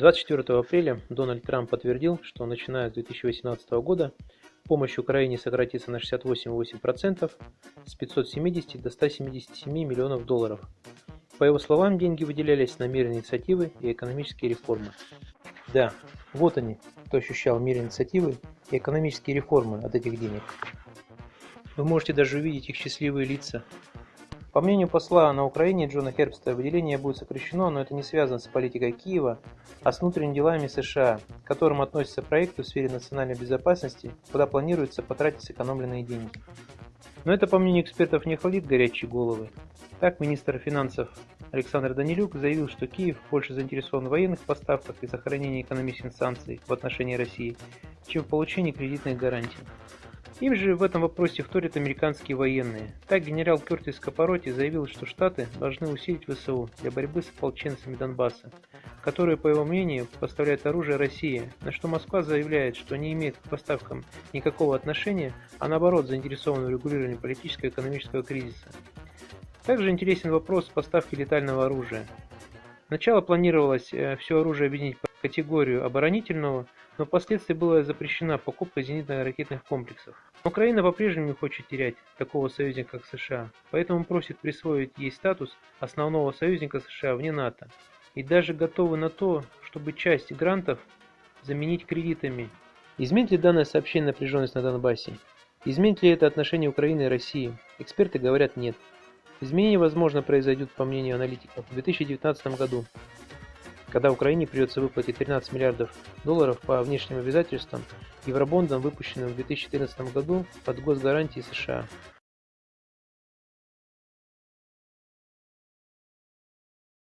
24 апреля Дональд Трамп подтвердил, что начиная с 2018 года помощь Украине сократится на 68,8% с 570 до 177 миллионов долларов. По его словам, деньги выделялись на мир инициативы и экономические реформы. Да, вот они, кто ощущал мир инициативы и экономические реформы от этих денег. Вы можете даже увидеть их счастливые лица. По мнению посла на Украине Джона Хербста, выделение будет сокращено, но это не связано с политикой Киева, а с внутренними делами США, к которым относятся проекты в сфере национальной безопасности, куда планируется потратить сэкономленные деньги. Но это, по мнению экспертов, не охладит горячие головы. Так, министр финансов Александр Данилюк заявил, что Киев больше заинтересован в военных поставках и сохранении экономических санкций в отношении России, чем в получении кредитных гарантий. Им же в этом вопросе вторят американские военные. Так генерал Кертис Капороти заявил, что Штаты должны усилить ВСУ для борьбы с ополченцами Донбасса, которые, по его мнению, поставляют оружие России, на что Москва заявляет, что не имеет к поставкам никакого отношения, а наоборот заинтересована в регулировании политического и экономического кризиса. Также интересен вопрос поставки летального оружия. Сначала планировалось э, все оружие объединить категорию оборонительного, но впоследствии была запрещена покупка зенитно-ракетных комплексов. Украина по-прежнему не хочет терять такого союзника, как США, поэтому просит присвоить ей статус основного союзника США вне НАТО. И даже готовы на то, чтобы часть грантов заменить кредитами. Изменит ли данное сообщение напряженность на Донбассе? Изменит ли это отношение Украины и России? Эксперты говорят нет. Изменения, возможно, произойдут, по мнению аналитиков, в 2019 году, когда Украине придется выплатить 13 миллиардов долларов по внешним обязательствам евробондам, выпущенным в 2014 году под госгарантии США.